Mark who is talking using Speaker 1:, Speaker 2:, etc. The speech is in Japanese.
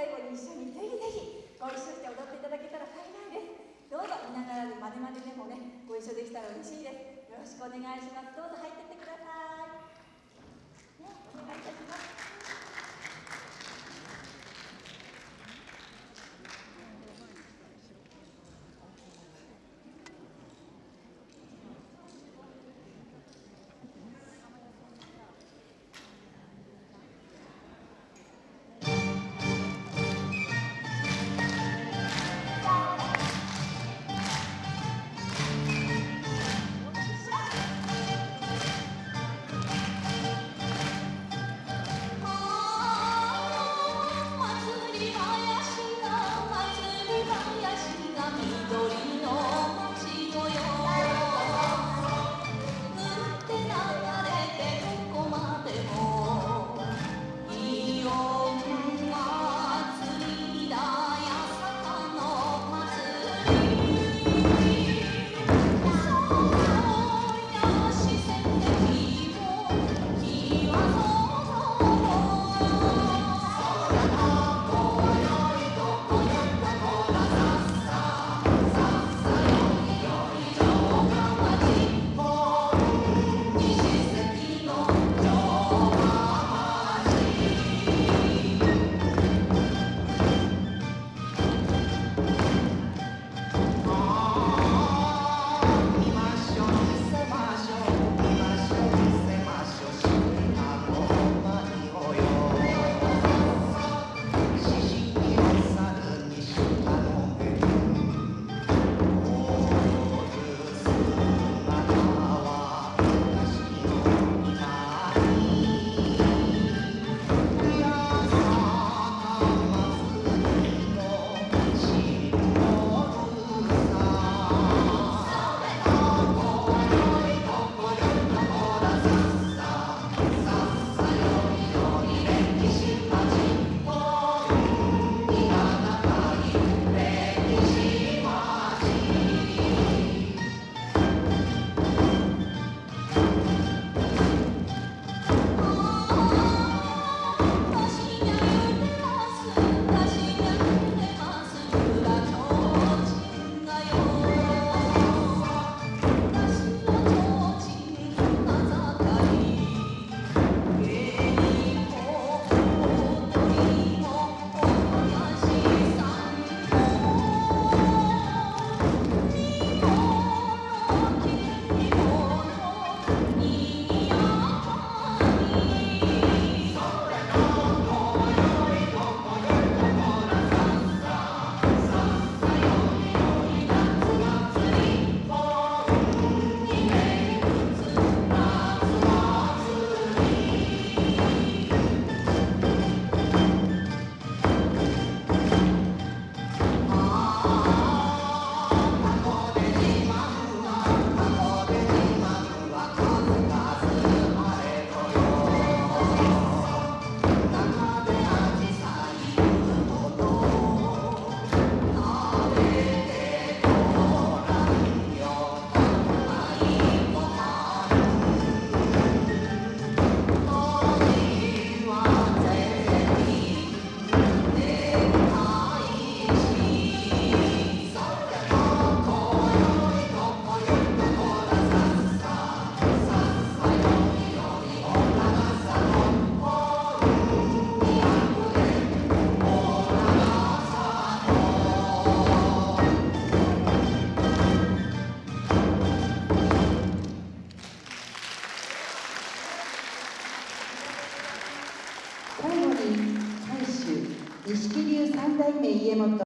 Speaker 1: 最後に一緒にぜひぜひご一緒して踊っていただけたら幸いです。どうぞ見ながらまねまねでもねご一緒できたら嬉しいです。よろしくお願いします。どうぞ入ってってください。ねお願いいたします。
Speaker 2: 錦流三代目家元